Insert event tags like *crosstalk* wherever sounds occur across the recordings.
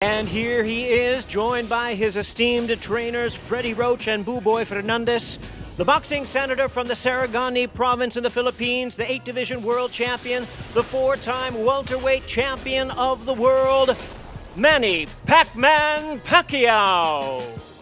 And here he is, joined by his esteemed trainers, Freddie Roach and Buboy Fernandez. The boxing senator from the Sarangani province in the Philippines, the 8 division world champion, the four time welterweight champion of the world, Manny Pac Man Pacquiao.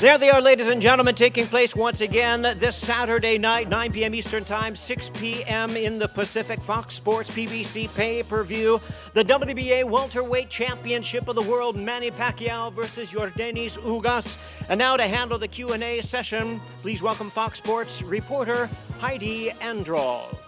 There they are, ladies and gentlemen, taking place once again this Saturday night, 9 p.m. Eastern Time, 6 p.m. in the Pacific. Fox Sports PBC pay per view. The WBA Welterweight Championship of the World, Manny Pacquiao versus Yordenis Ugas. And now to handle the Q&A session, please welcome Fox Sports reporter Heidi Androl.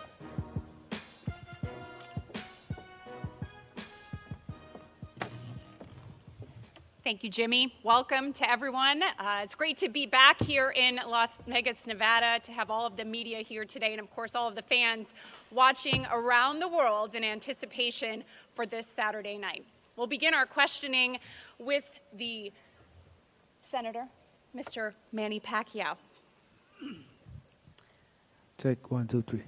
Thank you, Jimmy. Welcome to everyone. Uh, it's great to be back here in Las Vegas, Nevada, to have all of the media here today, and of course, all of the fans watching around the world in anticipation for this Saturday night. We'll begin our questioning with the Senator, Mr. Manny Pacquiao. Take one, two, three.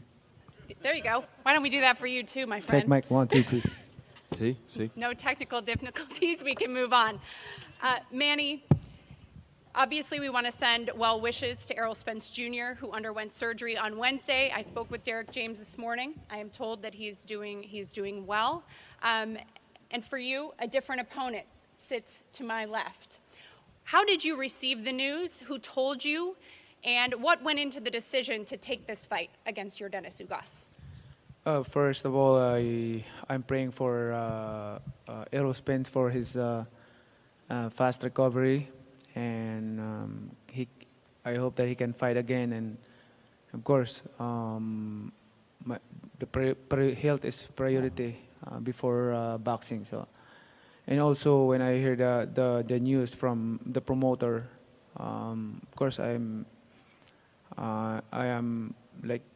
There you go. Why don't we do that for you too, my friend? Take mic one, two, three. Sí, sí. No technical difficulties. We can move on. Uh, Manny, obviously we want to send well wishes to Errol Spence Jr., who underwent surgery on Wednesday. I spoke with Derrick James this morning. I am told that he's doing, he's doing well. Um, and for you, a different opponent sits to my left. How did you receive the news? Who told you? And what went into the decision to take this fight against Yordenis Ugas? Uh, first of all, I I'm praying for uh, uh, for his uh, uh, fast recovery, and um, he I hope that he can fight again. And of course, um, my, the health is priority uh, before uh, boxing. So, and also when I hear the the, the news from the promoter, um, of course I'm I am like.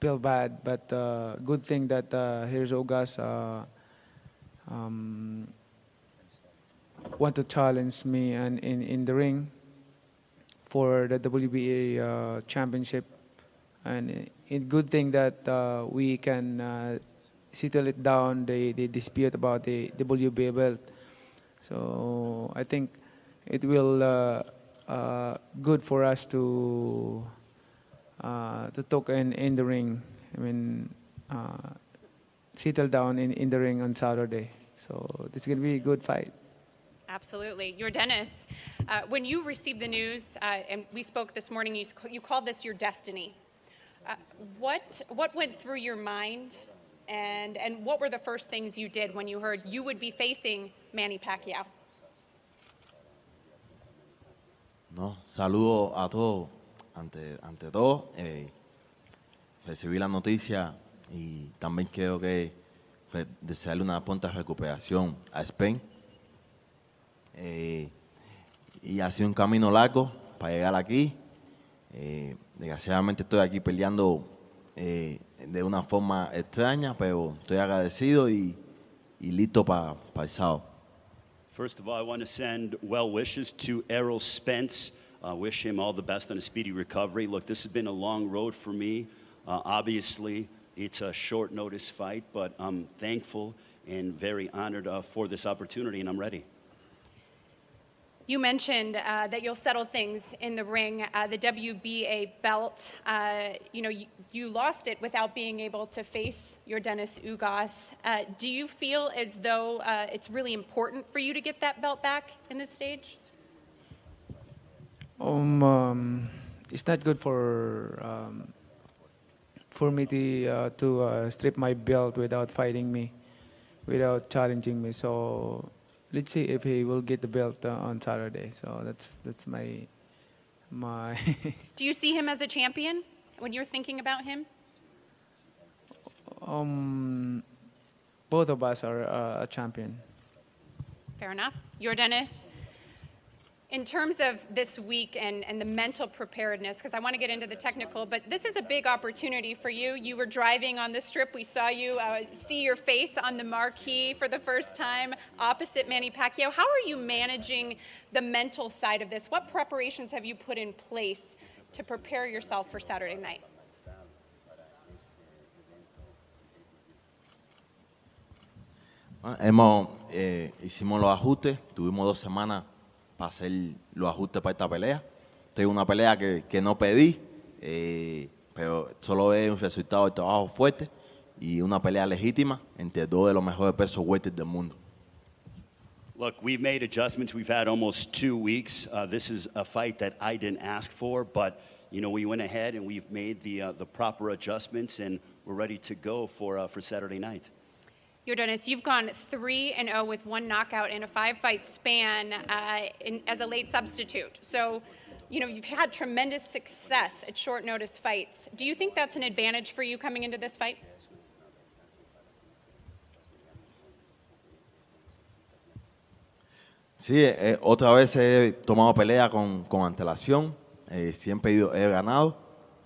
Feel bad, but uh, good thing that uh, here's Ugas uh, um, want to challenge me and in, in the ring for the WBA uh, championship. And good thing that uh, we can uh, settle it down, the, the dispute about the WBA belt. So I think it will uh, uh, good for us to uh, to talk in, in the ring. I mean, uh, settle down in, in the ring on Saturday. So this is going to be a good fight. Absolutely. Yordenis, uh, when you received the news, uh, and we spoke this morning, you, you called this your destiny. Uh, what, what went through your mind, and, and what were the first things you did when you heard you would be facing Manny Pacquiao? No, saludo a todos. Ante, ante todo, eh, recibí la noticia y también quiero que pues, desearle una pronta recuperación a Spain. Eh, y ha sido un camino largo para llegar aquí. Eh, desgraciadamente estoy aquí peleando eh, de una forma extraña, pero estoy agradecido y, y listo para pa el sábado. First of all, I want to send well wishes to Errol Spence. Uh, wish him all the best on a speedy recovery. Look, this has been a long road for me. Uh, obviously, it's a short notice fight, but I'm thankful and very honored uh, for this opportunity, and I'm ready. You mentioned uh, that you'll settle things in the ring. Uh, the WBA belt, uh, you know, you, you, lost it without being able to face Yordenis Ugas. Uh, do you feel as though uh, it's really important for you to get that belt back in this stage? Um, um it's not good for um, for me to uh, to strip my belt without fighting me, without challenging me. So let's see if he will get the belt uh, on Saturday. So that's that's my my. *laughs* Do you see him as a champion when you're thinking about him? Um, both of us are uh, a champion. Fair enough. Yordenis, In terms of this week and, and the mental preparedness, because I want to get into the technical, but this is a big opportunity for you. You were driving on the strip. We saw you uh, see your face on the marquee for the first time opposite Manny Pacquiao. How are you managing the mental side of this? What preparations have you put in place to prepare yourself for Saturday night? Ah, Hemos, eh, hicimos los ajustes, tuvimos dos semanas para hacer los ajustes para esta pelea. Esta es una pelea que, que no pedí, eh, pero solo es un resultado de trabajo fuerte y una pelea legítima entre dos de los mejores pesos welter del mundo. Look, we've made adjustments. We've had almost two weeks. Uh, this is a fight that I didn't ask for, but you know we went ahead and we've made the uh, the proper adjustments, and we're ready to go for uh, for Saturday night. Yordenis, you've gone 3 and 0 with one knockout in a five fight span uh, in, as a late substitute. So, you know, you've had tremendous success at short notice fights. Do you think that's an advantage for you coming into this fight? Sí, eh, otra vez he tomado pelea con, con antelación, eh, siempre he, ganado,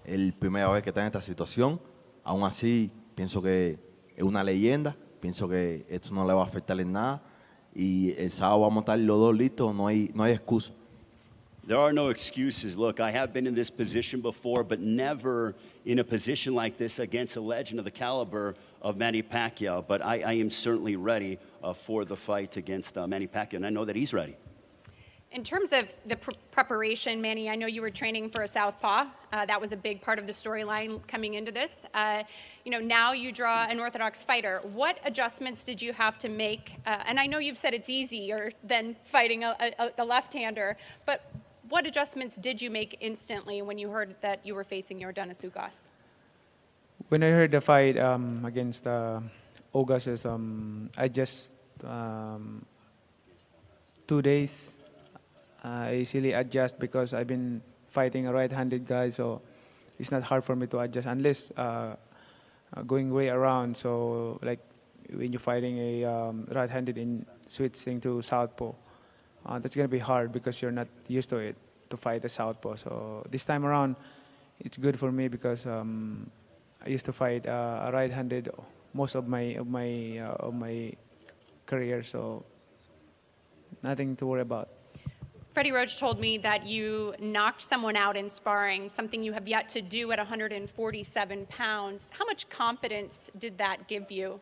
es la primera vez que está en esta situación, aún así pienso que es una leyenda, pienso que esto no le va a afectar en nada y el sábado vamos a estar los dos listos, no hay, no hay excusa. There are no excuses. Look, I have been in this position before, but never in a position like this against a legend of the caliber of Manny Pacquiao. But I, I am certainly ready uh, for the fight against uh, Manny Pacquiao, and I know that he's ready. In terms of the pr- preparation, Manny, I know you were training for a southpaw. Uh, that was a big part of the storyline coming into this. Uh, you know, now you draw an orthodox fighter. What adjustments did you have to make? Uh, and I know you've said it's easier than fighting a, a, a left-hander, but what adjustments did you make instantly when you heard that you were facing Yordenis Ugas? When I heard the fight um, against uh, Augustus, um, I just um, two days I easily adjust because I've been fighting a right-handed guy, so it's not hard for me to adjust unless uh, uh, going way around. So like when you're fighting a um, right-handed in switching to southpaw, uh, that's gonna be hard because you're not used to it to fight a southpaw. So this time around, it's good for me because um, I used to fight uh, a right-handed most of my of my uh, of my career, so nothing to worry about. Freddie Roach told me that you knocked someone out in sparring, something you have yet to do at 147 pounds. How much confidence did that give you?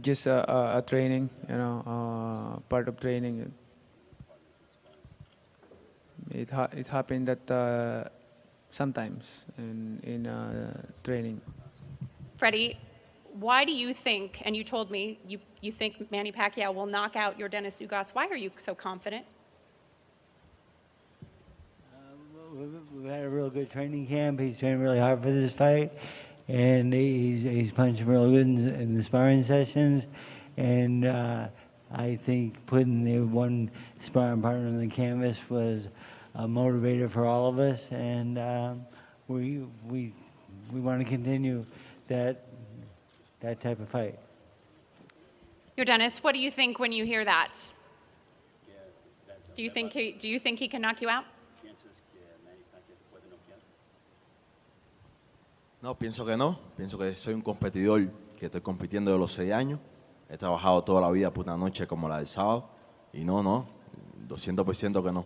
Just uh, uh, a training, you know, uh, part of training. It ha- it happened that uh, sometimes in in uh, training. Freddie, why do you think, and you told me you, you think Manny Pacquiao will knock out Yordenis Ugas, why are you so confident? We've we've had a real good training camp. He's trained really hard for this fight, and he's he's punching real good in, in the sparring sessions. And uh, I think putting the one sparring partner on the canvas was a motivator for all of us, and um, we we we want to continue that that type of fight. Yordenis, what do you think when you hear that? Do you think he, do you think he can knock you out? No, pienso que no, pienso que soy un competidor que estoy compitiendo de los seis años, he trabajado toda la vida por una noche como la del sábado y no, no, 200% que no.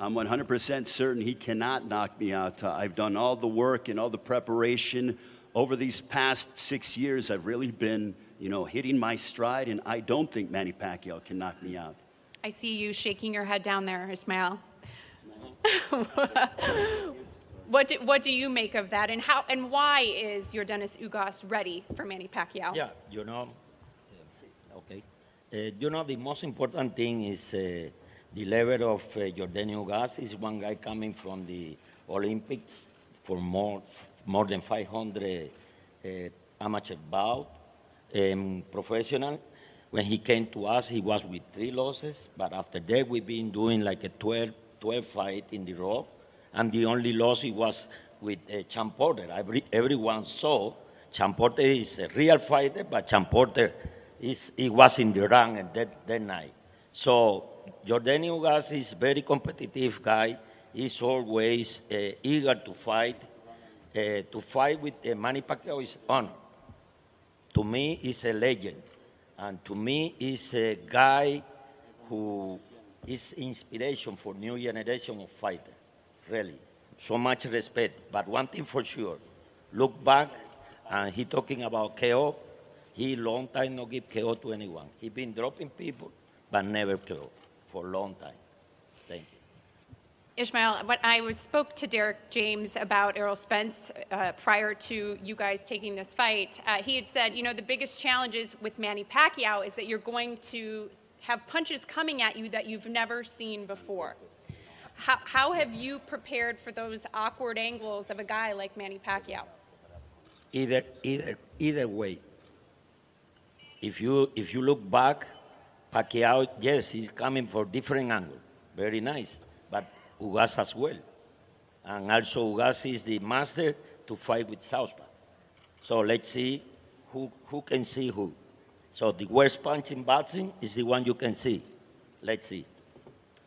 I'm 100% certain he cannot knock me out. I've done all the work and all the preparation over these past six years. I've really been, you know, hitting my stride, and I don't think Manny Pacquiao can knock me out. I see you shaking your head down there, Ismail. *laughs* what, do, what do you make of that, and how and why is Yordenis Ugas ready for Manny Pacquiao? Yeah, you know, okay. Uh, you know, the most important thing is uh, the level of uh, Yordenis Ugas is one guy coming from the Olympics for more, more than 500 uh, amateur bout, um, professional. When he came to us, he was with three losses, but after that, we've been doing like a 12, 12 fight in the row, and the only loss he was with uh, Shawn Porter. Every, everyone saw Shawn Porter is a real fighter, but Shawn Porter is, he was in the rank at that, that night. So Yordenis Ugas is very competitive guy. He's always uh, eager to fight. Uh, to fight with uh, Manny Pacquiao is honor. To me, he's a legend. And to me, he's a guy who is inspiration for new generation of fighters, really. So much respect. But one thing for sure, look back, and he talking about KO. He long time no give KO to anyone. He been dropping people, but never KO for long time. Thank you. Ismael, when I was, spoke to Derrick James about Errol Spence uh, prior to you guys taking this fight, uh, he had said, you know, the biggest challenges with Manny Pacquiao is that you're going to have punches coming at you that you've never seen before. How, how have you prepared for those awkward angles of a guy like Manny Pacquiao? Either, either, either way. If you, if you look back, Pacquiao, yes, he's coming for different angle. Very nice. But Ugas as well. And also Ugas is the master to fight with Southpaw. So let's see who, who can see who. So the worst punch in boxing is the one you can see. Let's see.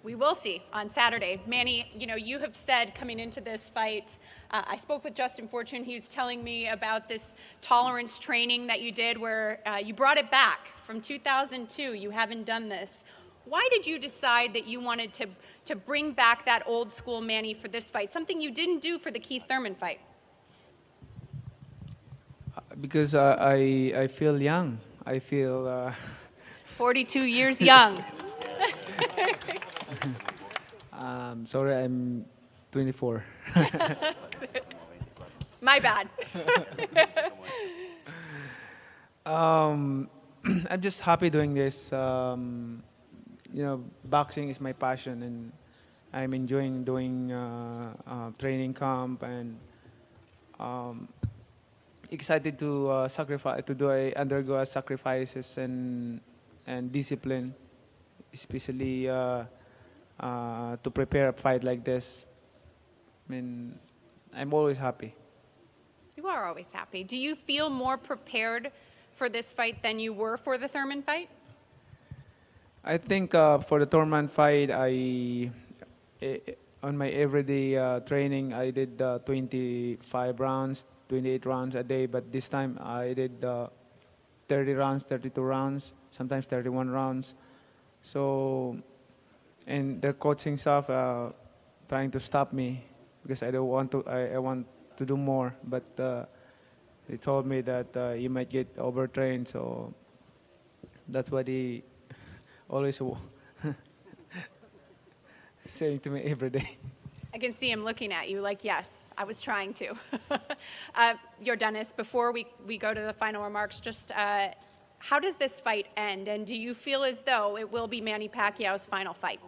We will see on Saturday. Manny, you know, you have said coming into this fight, uh, I spoke with Justin Fortune. He was telling me about this tolerance training that you did where uh, you brought it back from 2002. You haven't done this. Why did you decide that you wanted to, to bring back that old school Manny for this fight, something you didn't do for the Keith Thurman fight? Because uh, I, I feel young. I feel. Uh, 42 years *laughs* young. *laughs* um, sorry, I'm 24. *laughs* My bad. *laughs* um, *clears throat* I'm just happy doing this. Um, you know, boxing is my passion, and I'm enjoying doing uh, uh, training camp and um, excited to uh, sacrifice to do a, undergo sacrifices and and discipline, especially uh, to prepare a fight like this. I mean, I'm always happy. You are always happy. Do you feel more prepared for this fight than you were for the Thurman fight? I think uh, for the Thurman fight, I eh, on my everyday uh, training, I did uh, 25 rounds, 28 rounds a day. But this time, I did uh, 30 rounds, 32 rounds, sometimes 31 rounds. So, and the coaching staff uh, trying to stop me because I don't want to. I, I want to do more, but uh, they told me that uh, you might get overtrained. So that's what he *laughs* always *laughs* saying to me every day. I can see him looking at you like, yes, I was trying to. *laughs* uh, Yordenis, before we, we go to the final remarks, just uh, how does this fight end? And do you feel as though it will be Manny Pacquiao's final fight?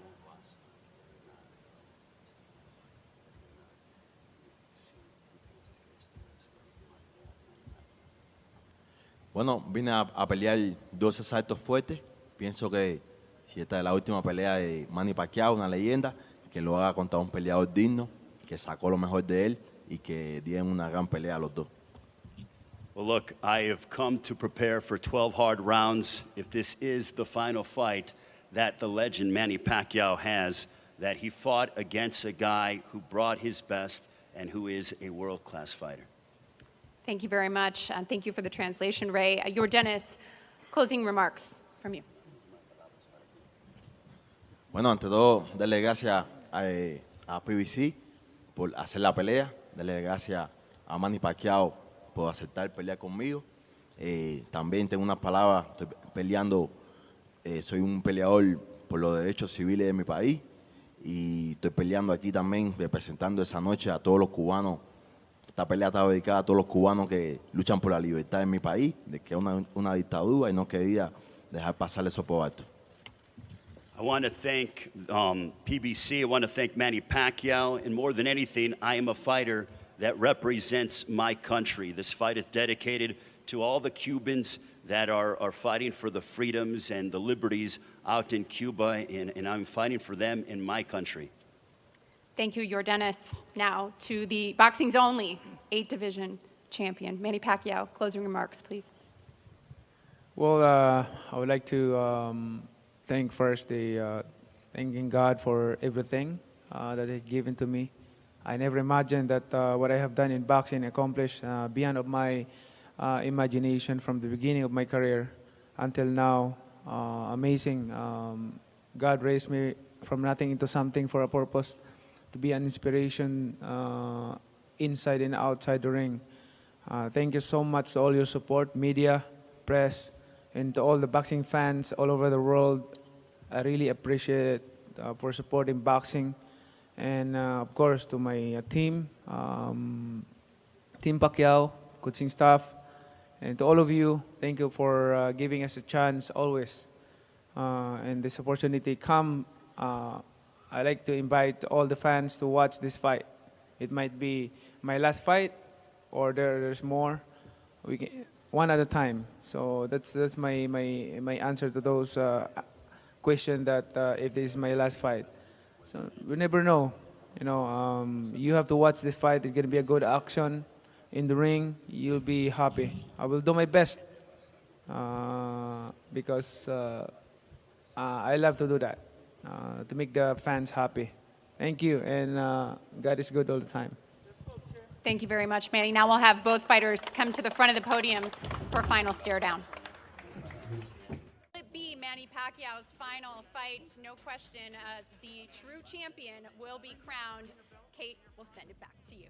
Bueno, vine a, a pelear dos asaltos fuertes. Pienso que si esta es la última pelea de Manny Pacquiao, una leyenda, que lo haga contra un peleador digno, que sacó lo mejor de él y que dieron una gran pelea a los dos. Well, look, I have come to prepare for 12 hard rounds. If this is the final fight that the legend Manny Pacquiao has, that he fought against a guy who brought his best and who is a world class fighter. Thank you very much. And thank you for the translation, Ray. Uh, your Dennis, closing remarks from you. Bueno, ante todo, darle gracias a, eh, a PBC por hacer la pelea, darle gracias a Manny Pacquiao por aceptar pelear conmigo. Eh, también tengo unas palabras, estoy peleando, eh, soy un peleador por los derechos civiles de mi país y estoy peleando aquí también, representando esa noche a todos los cubanos. Esta pelea está dedicada a todos los cubanos que luchan por la libertad en mi país, de que es una, una dictadura y no quería dejar pasar eso por alto. I want to thank um, PBC. I want to thank Manny Pacquiao. And more than anything, I am a fighter that represents my country. This fight is dedicated to all the Cubans that are, are fighting for the freedoms and the liberties out in Cuba, and, and I'm fighting for them in my country. Thank you, Yordenis. Now to the boxing's only eight division champion, Manny Pacquiao. Closing remarks, please. Well, uh, I would like to um, thank first the uh, thanking God for everything uh, that He's given to me. I never imagined that uh, what I have done in boxing accomplished uh, beyond of my uh, imagination from the beginning of my career until now. Amazing. Um, God raised me from nothing into something for a purpose, to be an inspiration uh, inside and outside the ring. Uh, thank you so much to all your support, media, press, and to all the boxing fans all over the world. I really appreciate it uh, for supporting boxing. And uh, of course, to my uh, team, um, Team Pacquiao, coaching staff, and to all of you, thank you for uh, giving us a chance always. And this opportunity come, I like to invite all the fans to watch this fight. It might be my last fight, or there, there's more. We can, one at a time. So that's that's my my my answer to those uh, that uh, if this is my last fight. So we never know. You know, um, you have to watch this fight. It's gonna be a good action in the ring. You'll be happy. I will do my best uh, because uh, uh, I love to do that uh, to make the fans happy. Thank you, and uh, God is good all the time. Thank you very much, Manny. Now we'll have both fighters come to the front of the podium for a final stare down. Will it be Manny Pacquiao's final fight? No question. Uh, the true champion will be crowned. Kate, we'll send it back to you.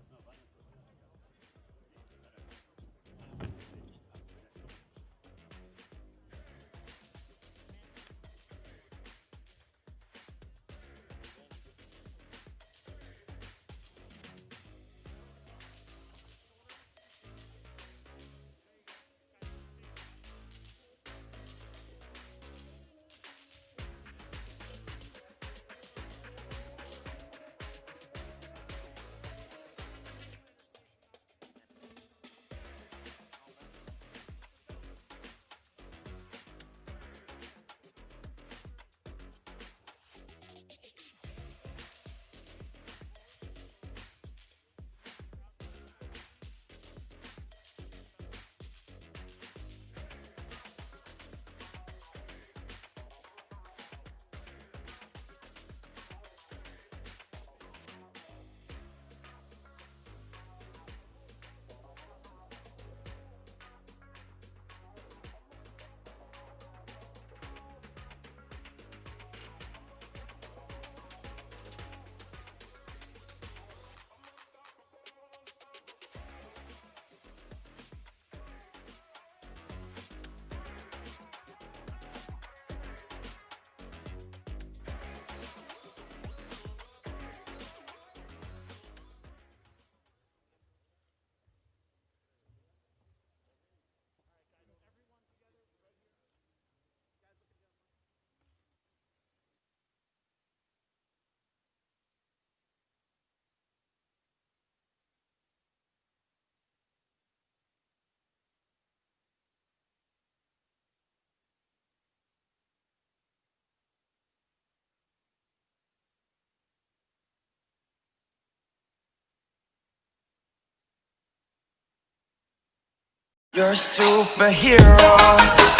You're a superhero